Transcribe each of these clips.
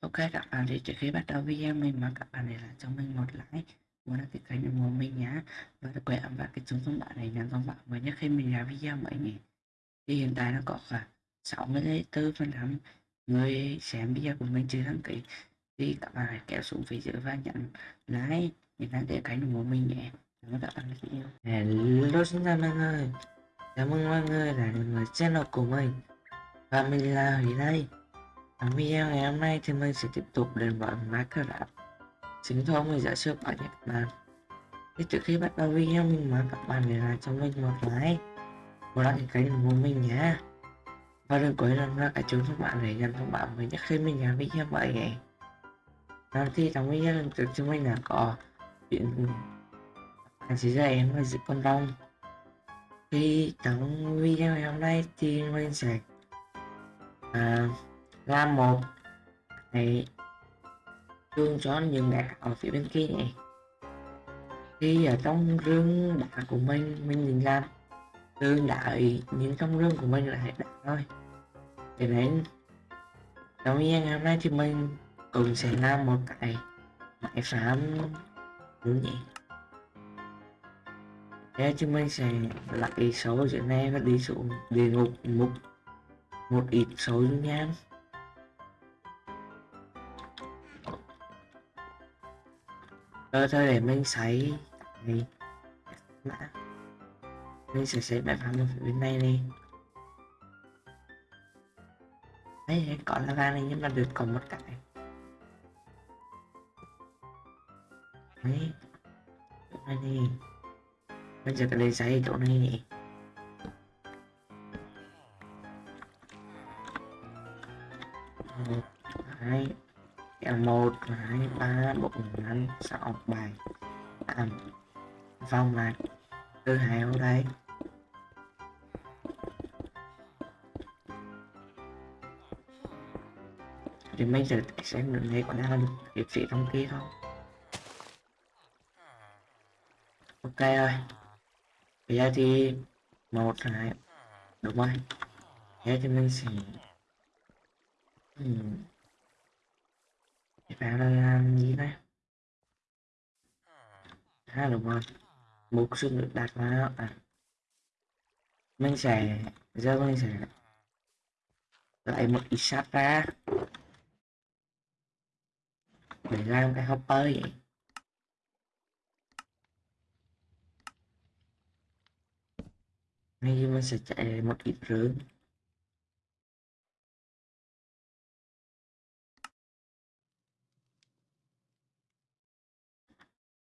Ok, các bạn thì trước khi bắt đầu video, mình mong các bạn để lại cho mình một like muốn đăng ký kênh ủng hộ mình nhé và đừng quên ấn vào cái chuông thông báo này nhận thông báo mới nhất khi mình ra video mới người thì hiện tại nó có khoảng 64 phần trăm người xem video của mình chưa đăng ký. Thì các bạn hãy kéo xuống phía dưới và nhận like để đăng ký kênh ủng hộ mình nhé. Cảm ơn các bạn rất nhiều. Hello xin chào mọi người. Cảm ơn mọi người đã đến với channel của mình. Và mình là Huy đây ở video ngày hôm nay thì mình sẽ tiếp tục đến với Minecraft Chính thôi mình giả sử ở Nhật Bản Thì trước khi bắt đầu video mình mời các bạn để lại cho mình một like Một đăng ký kênh của mình nhé. Và đừng quên làm ra cả chuông các bạn để nhận thông báo mới nhất khi mình làm video mới nhé. Rồi thì trong video lần trước chúng mình đã có chuyện bạn chỉ dạy em là con rong Thì trong video ngày hôm nay thì mình sẽ à, làm một. Này. Tương cho những đá ở phía bên kia này. Khi ở trong rương đá của mình mình định làm rương đá những trong rương của mình là hết đá thôi để đến đầu tiên ngày hôm nay thì mình cùng sẽ làm một cái máy phám đúng nhỉ thế chúng mình sẽ lại số chuyện này và đi xuống địa ngục một một ít số dung Rồi thôi để mình sấy này mã. Mình sẽ sấy bài phẳng ở bên này đi. Đấy có lava này nhưng mà được còn một cái. Đấy. Chỗ này đi. Bây giờ cái lên sấy chỗ này đi. Một một, hai, ba, bốn, năm, sáu, bảy, tám. Vòng lại từ hai ở đây. Thì bây giờ xem được này còn đang được hiệp sĩ trong kia không? Ok rồi. Bây giờ thì một, hai. Đúng rồi. Thế thì mình sẽ hmm bạn đang làm gì đấy ha đúng rồi. Một xương được đặt vào à. Mình sẽ giờ mình sẽ lại một ít sắt ra để làm cái hopper vậy. Ngay mình sẽ chạy một ít rưỡi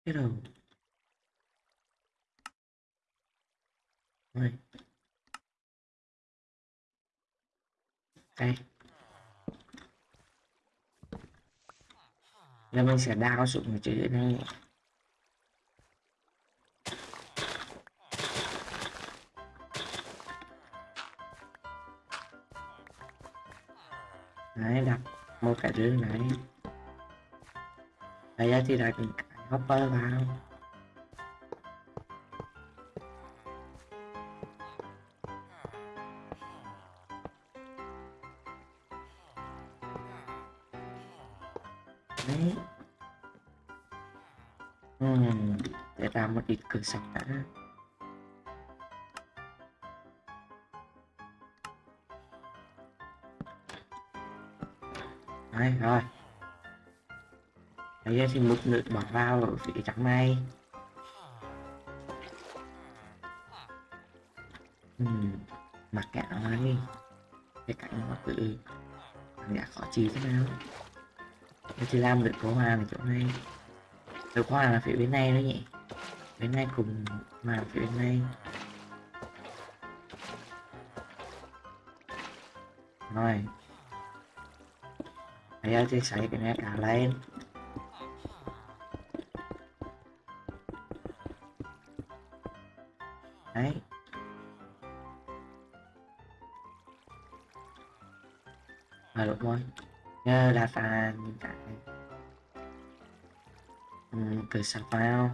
cái đầu rồi đây. Là mình sẽ đao xuống cái chữ này đấy, đặt một cái rương này. Đây thì đặt hopper vào. Đấy. Uhm, để ra một ít cửa sạch đã. Đấy rồi bây giờ thì một lượt bỏ vào ở phía trắng này uhm, mặc cả này cái cạnh nó tự cảm giác khó chịu thế nào. Tôi chỉ làm được có hoa ở chỗ này. Được hoa là phía bên này nữa nhỉ. Bên này cùng mà phía bên này. Rồi. Bây giờ thì xoay cái này cả lên. Sapa như vậy. Ừ, từ Sapa không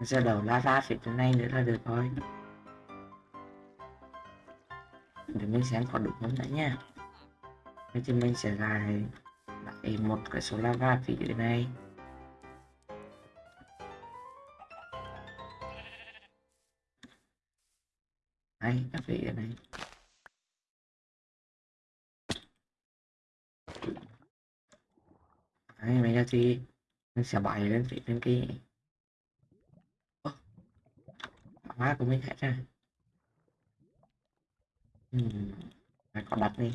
giờ đầu la ra phía chỗ này nữa là được thôi để mình xem có đủ không đấy nha. Để cho mình sẽ lại thì một cái số lava phía dưới này. Đây các vị ở đây Đấy, bây giờ thì mình sẽ bày lên phía bên kia. Hóa của mình hết ra. Ừ. phải có đặt đi.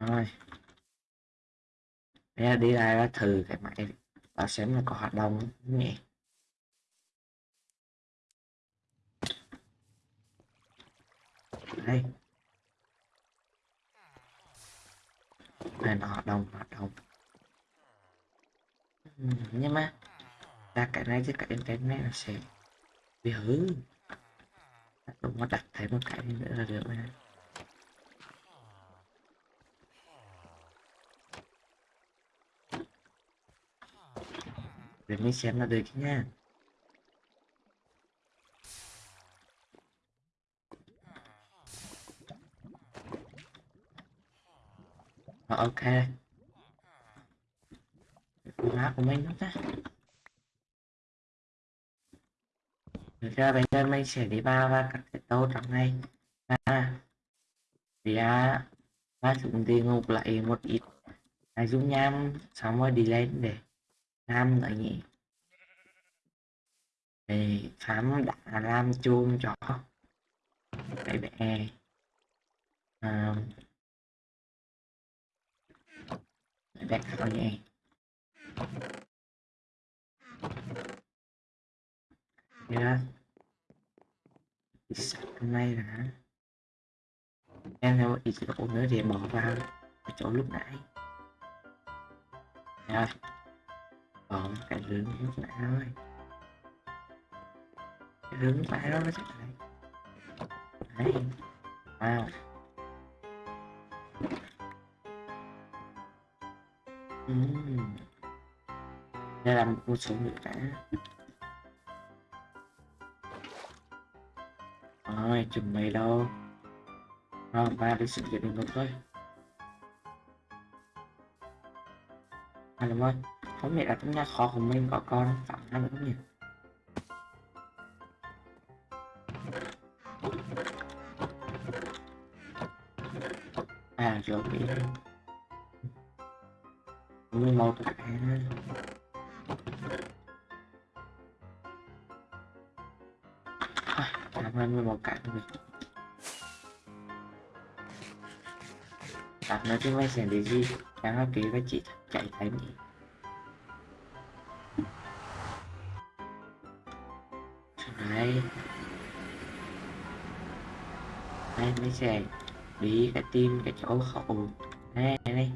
Rồi. Bây giờ đi ra thử cái máy và xem là có hoạt động không nhỉ? Đây. Này nó hoạt động hoạt động. Ừm, nhưng mà ra cái này chứ cái internet nó sẽ bị hư. Đúng mà đặt thêm một cái nữa là được rồi. Để mình xem là được nha. Ờ, ok. Má của mình đó Được ra bây giờ mình sẽ đi vào và cắt cái tô trong này. À, thì à, và chúng đi ngục lại một ít. À, dung nham xong rồi đi lên để làm là gì thì khám đã làm chuông cho cái bé. À, bé khảo nhỉ? Yeah. hôm nay là em theo ít lỗ nữa thì bỏ vào chỗ lúc nãy. Rồi còn cái rừng lúc nãy thôi cái rừng lúc nãy đó nó sẽ lại. Đấy. Wow. Uhm. đây là một số nữa cả rồi, chuẩn bị đâu? Rồi, ba đi sự kiện được thôi à đúng rồi không biết là trong nhà khó của mình, có con phạm năng nữa không nhỉ à rồi bị mười một cái làm ơn mười một cái rồi Bạn nói chung là sẽ để gì? Đang học ký với chị chạy thấy nhỉ Đây mới bị đi cái tim cái chỗ khẩu Đây đây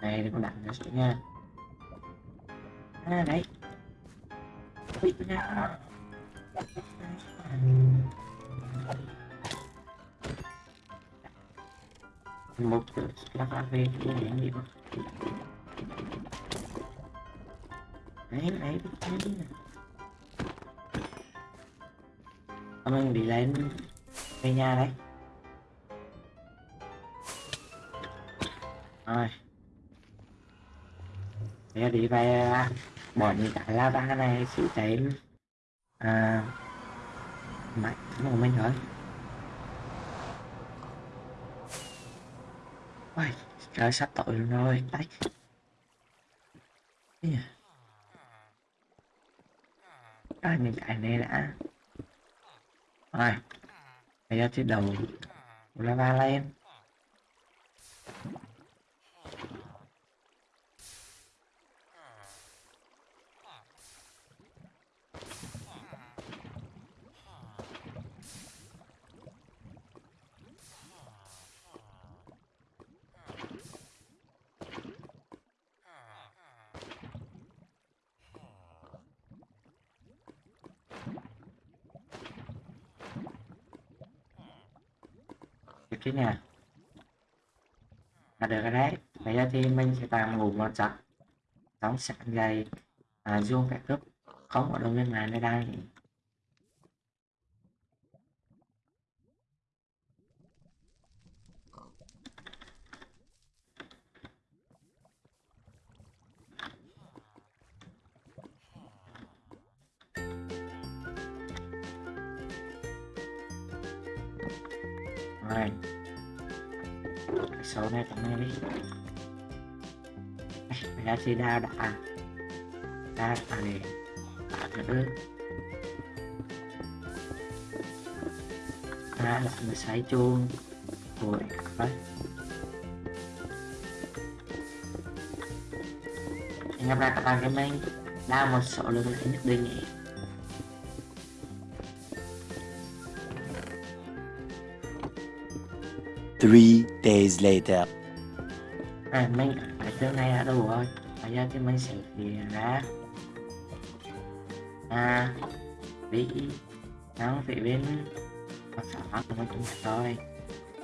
Đây. Đừng có đặt nó xuống nha. À đấy. Ui, nha một cái cà phê của ấy ấy không đấy đấy đấy mình đi lên về nhà đấy rồi bây đi về à, bỏ những cái lava này sự cháy à mạnh của mình thôi Ôi, trời sắp tội luôn rồi, đấy. Yeah. Rồi, mình chạy này đã. Rồi, bây giờ thì đầu lava lên. Được cái nè. À, được rồi đấy. Bây giờ thì mình sẽ tạm ngủ một giấc. Đóng sạc dày, à, dung cả cướp. Không ở đâu viên này nơi đây rồi số này tặng này đi. Bây giờ thì đa đã. Đa đã này đã nữa đa là mình sấy chuông rồi đấy. Anh em ra các bạn cái mình. Đa một số lượng nhất định. Three days later. à, mấy ở chỗ này ở đâu rồi? Ở giờ cái máy sẽ thì ra à đi sang phía bên mặt xã của mình cũng thôi.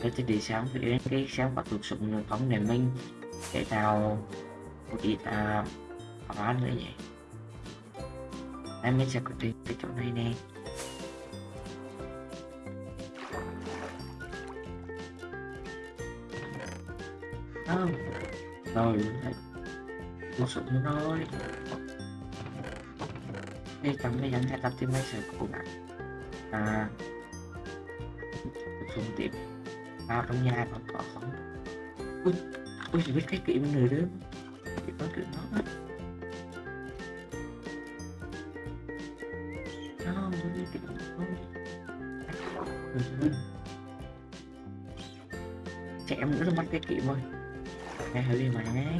Tôi sẽ đi sang phía bên cái xem bắt được súng nữa phóng để mình để tạo một ít à khoản nữa vậy. Em mới sẽ có định cái chỗ này nè. Sao rồi một sự súng rồi đây trong cái dẫn tập thì mấy sự cố gắng à phương tiện vào trong nhà còn có không? Ui ui, chỉ biết cái kỹ bên người đứa chỉ có kiểu nó không tôi biết nó trẻ em nữa mất cái kỹ rồi hơi đi mà à,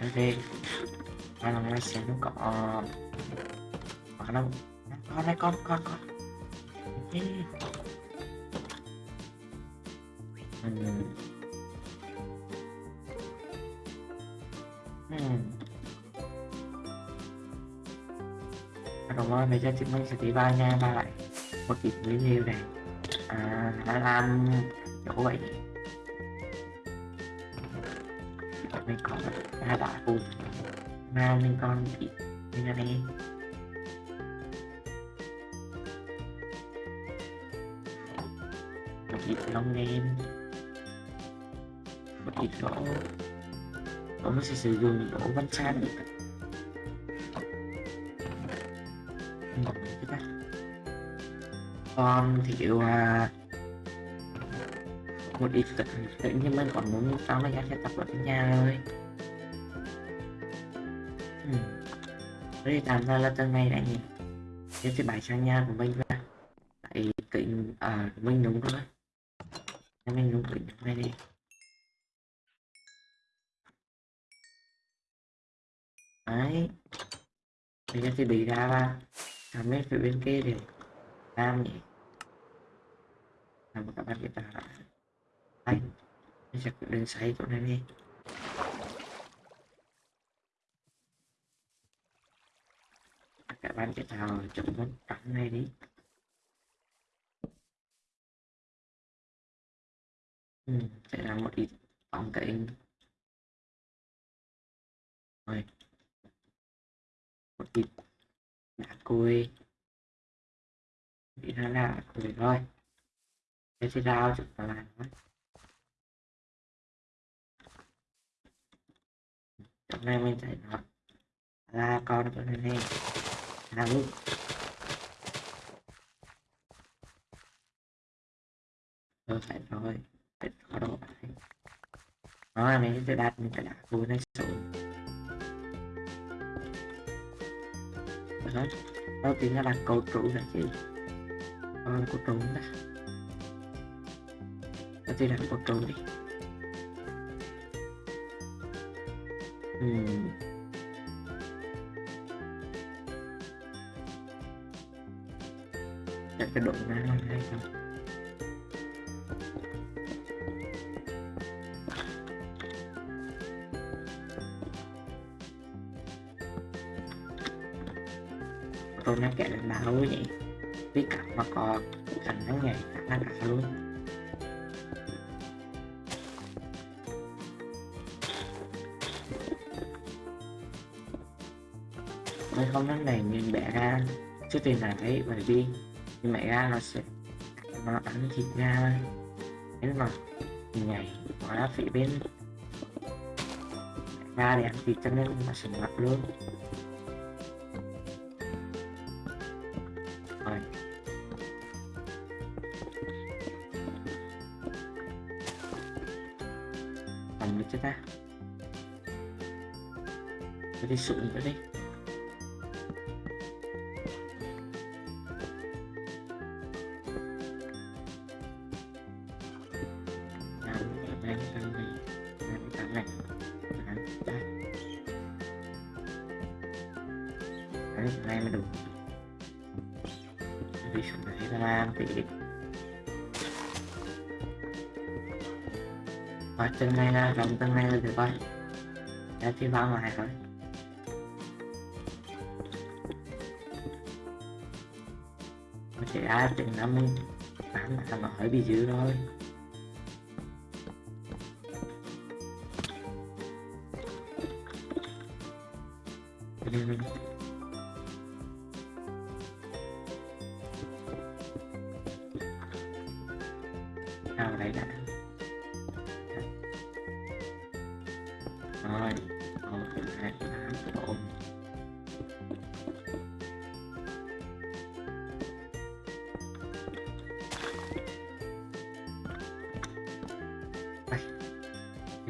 ok ờ, hai lần này sẽ nó có có đâu con đây con con con Ê. Ừm. Ừm. Đúng rồi, bây giờ mình sẽ tí ba nha ba lại một ít review này à, đã làm chỗ vậy. Mình có hai đá cùng mà mình còn chị mình là này một ít lông đen một ít gỗ gỗ mình sẽ sử dụng gỗ văn san để con thiếu à, một ít tự, tự nhiên mình còn muốn sao này sẽ tập ở nhà rồi ừ. Đây làm ra là tầng này đã nhỉ cái thì bài sang nhà của mình ra Tại kính à mình đúng rồi. Mình đúng kính này đi. Đấy. Bây giờ thì bị ra là Làm mấy phía bên kia để nam. Nhỉ Làm một các bạn biết là anh Bây giờ đừng xoay chỗ này đi. Các bạn biết là chọn món trắng này đi. Ừ, sẽ là một ít bóng cái rồi. Một ít đá cùi bị ra lạ cùi rồi thế thì rau chúng ta làm thôi hôm nay mình chạy nó là con chỗ này này là lúc rồi phải rồi phải có độ phải đó mình sẽ đặt mình phải đặt vui này xuống đó đó chính là đặt cầu trụ là chị con cột trống ra ta sẽ đặt cột trống đi. Uhm. Chắc cái độ ra là hay không tôi nó kẹt lên đá lối nhỉ biết cả mà có khả nó nhảy khả năng cả luôn. Mấy không nó này nhìn bẻ ra, trước tiên là thấy bởi vì nhưng mẹ ra nó sẽ nó ăn thịt ra. Nếu mà nhảy nó phải bên. Ra để ăn thịt cho nên nó sẽ ngập luôn. Thế thì này nữa đây đấy này mới đủ. Đi xuống này ra làm và này là rộng chân này là được rồi Đã chỉ vào ngoài thôi. Sẽ thể ai chừng năm mươi bán mà nó bị dữ thôi Sao đi. Nào đấy đã rồi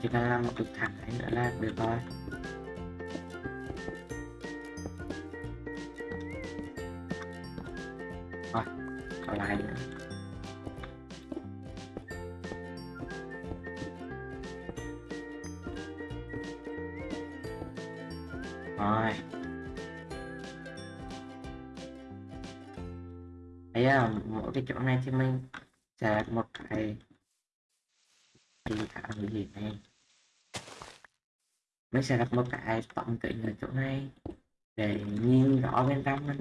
chỉ cần làm một cực thẳng ấy nữa là được rồi. Rồi, còn lại nữa. Rồi. Bây giờ mỗi cái chỗ này thì mình sẽ một cái gì cả cái gì này mình sẽ đặt một cái tổng kính ở chỗ này để nhìn rõ bên trong nó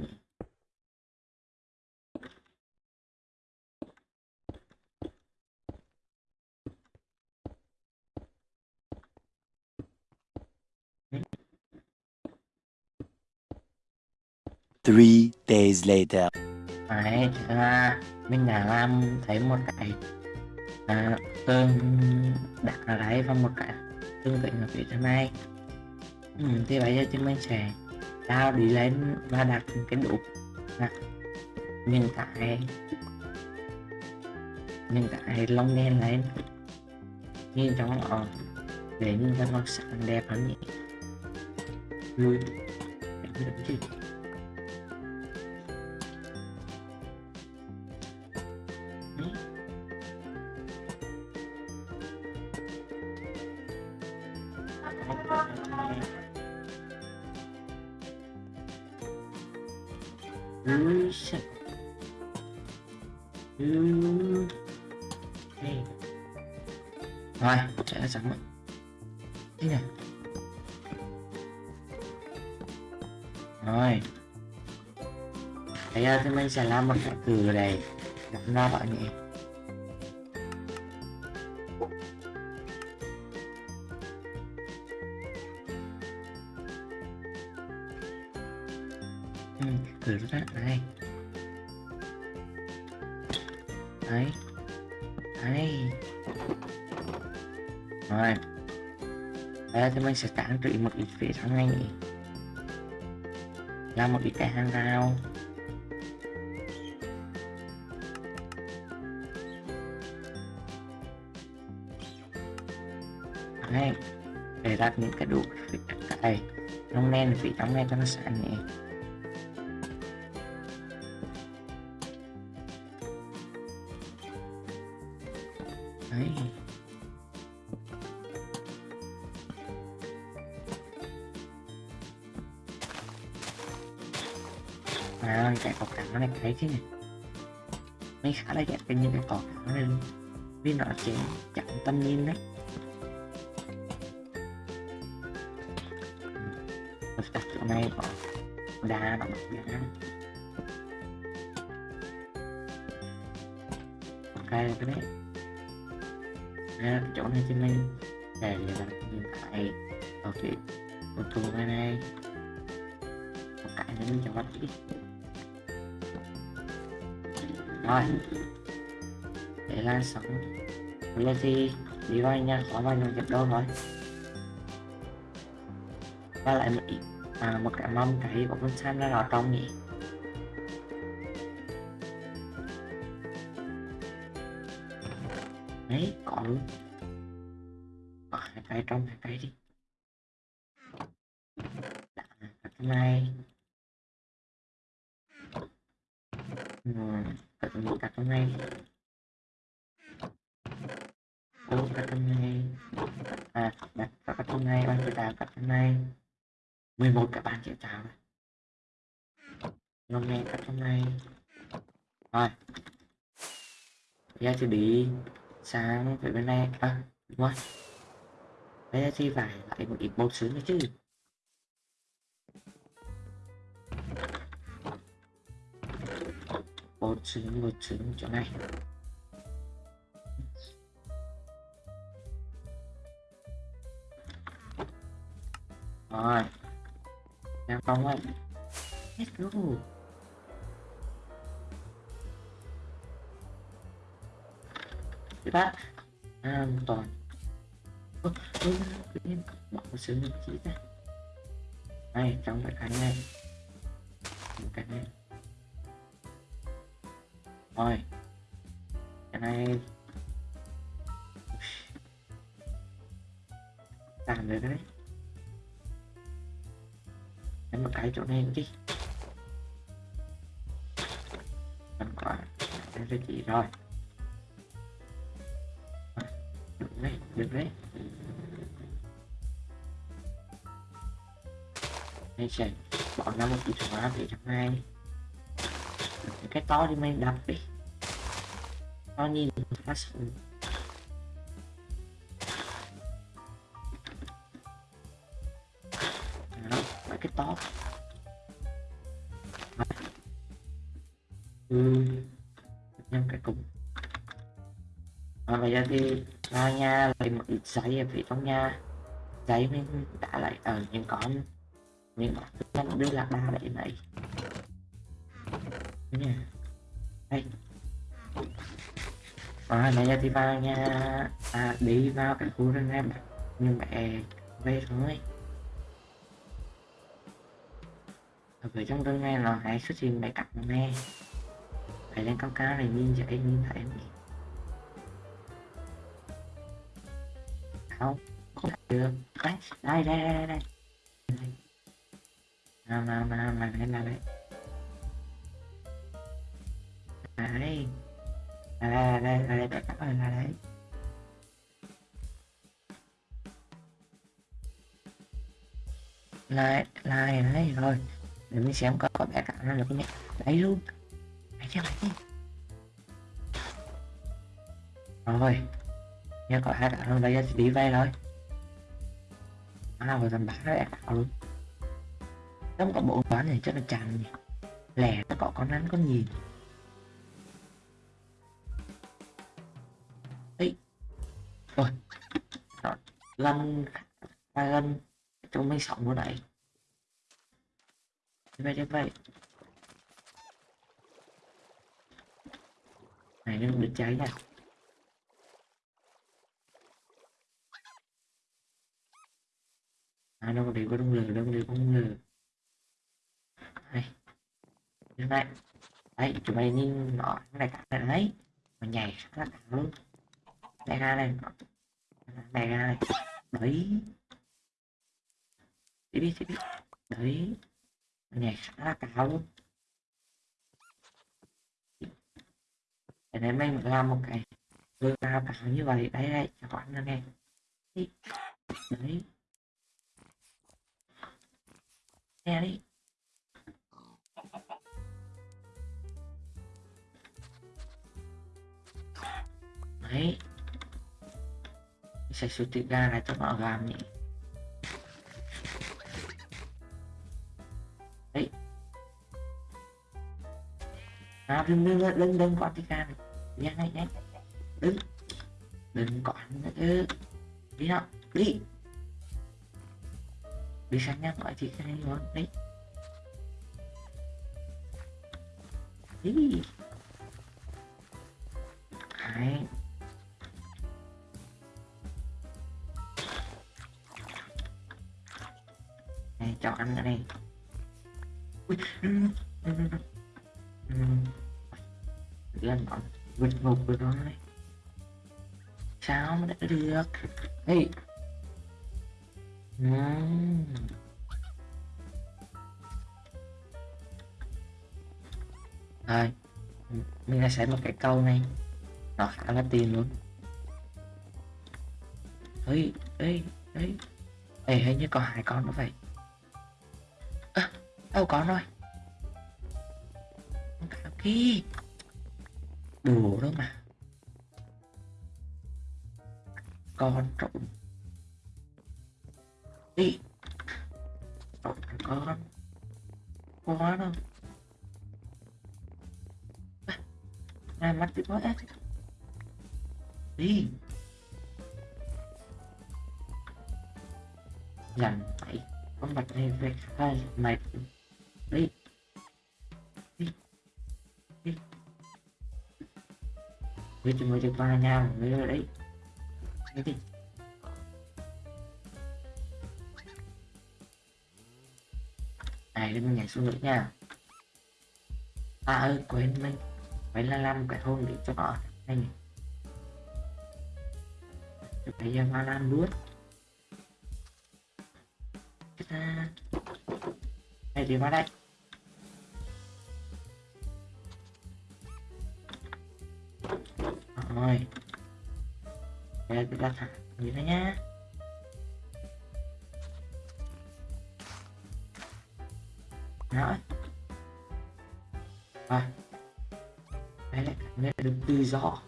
Three days later. Đấy, là mình đã làm thấy một cái à, đặt ở đấy và một cái tương tự ở phía trên ai. Ừ, thì bây giờ chúng mình sẽ tao đi lên và đặt cái đủ đặt tại cái tại long lông đen lên. Nhìn trong ở để nhìn cho nó sáng đẹp hơn nhỉ. Vui. Đẹp được chứ Ui shit. Ui. Rồi, sẽ sẵn rồi. Thế nè. Rồi. Bây giờ thì mình sẽ làm một cái cử này gắn ra bọn nhỉ. Mình trị một ít phía trong này. Làm một ít cái hàng rào. này, Để đặt những cái đủ phía cái nông đen vì trong này cho nó sẵn nhỉ. Đấy. đấy chứ mình khá là ghét cái những cái quảng nó lên luôn vì nó chỉ chặn tâm nhìn đấy. Mình đặt chỗ này bỏ đá nó bật ra ok cái đấy à, chỗ này trên này để là nhìn lại. Ok một thùng này này. Một cái nữa mình cho bắt đi rồi. Để lan sóng. Lên thì đi vào nha. Có bao nhiêu nhập đâu rồi? Và lại một ít à, một cái mâm cái của con sam ra vào trong nhỉ? Đấy có. Luôn bỏ hai cái trong hai cái đi. Đã, cái này. Ừ, tập à, một cái trong này ô cái trong này à đặt tập hôm nay bạn phải đặt tập hôm nay 11 các bạn chịu chào này hôm nay tập hôm nay rồi. Bây giờ thì đi sang về bên này. À đúng rồi. Bây giờ thì phải lại một ít bột sướng nữa chứ. Bột trứng bột trứng chỗ này rồi em không ấy let's go Diba? Ah, bỏ một oh, yun. Makasunod ra này trong cái này. Một cái này. Rồi. Cái này. Làm được đấy. Đánh một cái chỗ này đi. Thành quả. Đây là chị rồi. được đấy được đấy đây sẽ bỏ ra một chút hóa để trong hai cái to đi mày đập đi. To nhìn phát đó mấy cái to. Ừ nhân cái cục. À, bây giờ đi ra nha lấy một ít giấy ở phía trong nhà. Giấy mình đã lại ở những con những con đưa là ba đấy này đây. Ờ, à, bây giờ thì vào nha, à, đi vào cái khu rừng em. Nhưng mẹ về thôi. Ở trong rừng này là hãy xuất hiện mấy cặp nè phải lên cao cao này nhìn dễ nhìn thấy nhỉ không không được. Đấy đây đây đây đây. Nào nào nào nào đây nào đấy À, đấy. Là đây à đây à đây tất cả là đấy. Lại lại đấy rồi. Để mình xem có có bé cả nó được không nhé đấy luôn. Đấy chứ đấy rồi. Nha có hai cả hơn bây giờ thì đi về rồi. À rồi tầm bán nó cả luôn nó có bộ bán này, chắc là chàng nhỉ? Lẻ, nó có con nắn con nhìn rồi rồi lần gân lần chúng mình sống đấy. Như vậy đi vậy. Này nó bị cháy nha. À, đâu đều có đông lừa đâu đều có đông lừa đây như này. Đấy chúng mày nhìn nó này cả này đấy. Mà nhảy rất là luôn đây ra đây. Này ra đây. Đấy đi đi. Đi đấy nhảy khá là cao. Luôn để nên mình làm một cái vừa cao cao như vậy. Đấy đấy cho các bạn nghe. Đi. Đấy nghe đi. Đấy sẽ sử tự ra là cho nó làm nhỉ. Đấy. À đừng đừng đừng đừng qua cái này. Nhanh nhanh đừng đừng có ăn nữa chứ. Đi nào. Đi. Đi sang nhanh gọi chị cái này luôn đấy. đi. Hai này cho ăn ở đây. Lên bọn ừ, ừ, ừ, vượt ngục rồi. Đó này sao mà đã được? Ê. Ừm. Rồi, Mình đã sẽ một cái câu này. Nó khá là tiền luôn. Ê Ê Ê. Ê, hình như có hai con nữa vậy. Đâu có rồi. Con cá kia Đùa đó mà. Con trộn đi. Trộn con. Quá đâu à, mắt bị ép đi. Dằn phải con mặt này về hai mày đi đi mới với chúng tôi được ba nhau người ở đấy Đi đi. Này đừng nhảy xuống nữa nha À ơi quên mình Phải là làm cái thôn để cho họ, Này nhỉ Cho cái ra hoa luôn Chết ra Này đi vào đây Rồi. Đây, chúng ta thả như thế nhá. Rồi. Rồi. Đây lại cảm nhận được tự do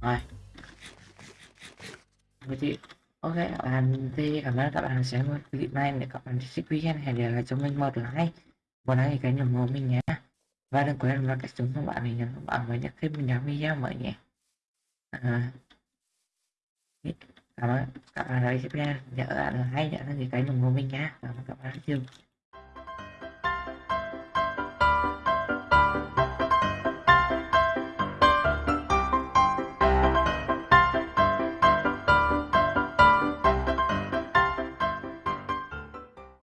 Rồi. Vậy thì Ok các bạn thì cảm ơn các bạn xem clip này để các bạn thích video hãy để lại cho mình một like. Một like cái nhầm của mình nhé và đừng quên vào cách chúng các bạn mình nhấn các bạn mới nhất khi mình ra video mới nhé à, cảm ơn các bạn đã xem nhớ là hay nhận cái nhầm của mình nhá cảm ơn các bạn rất nhiều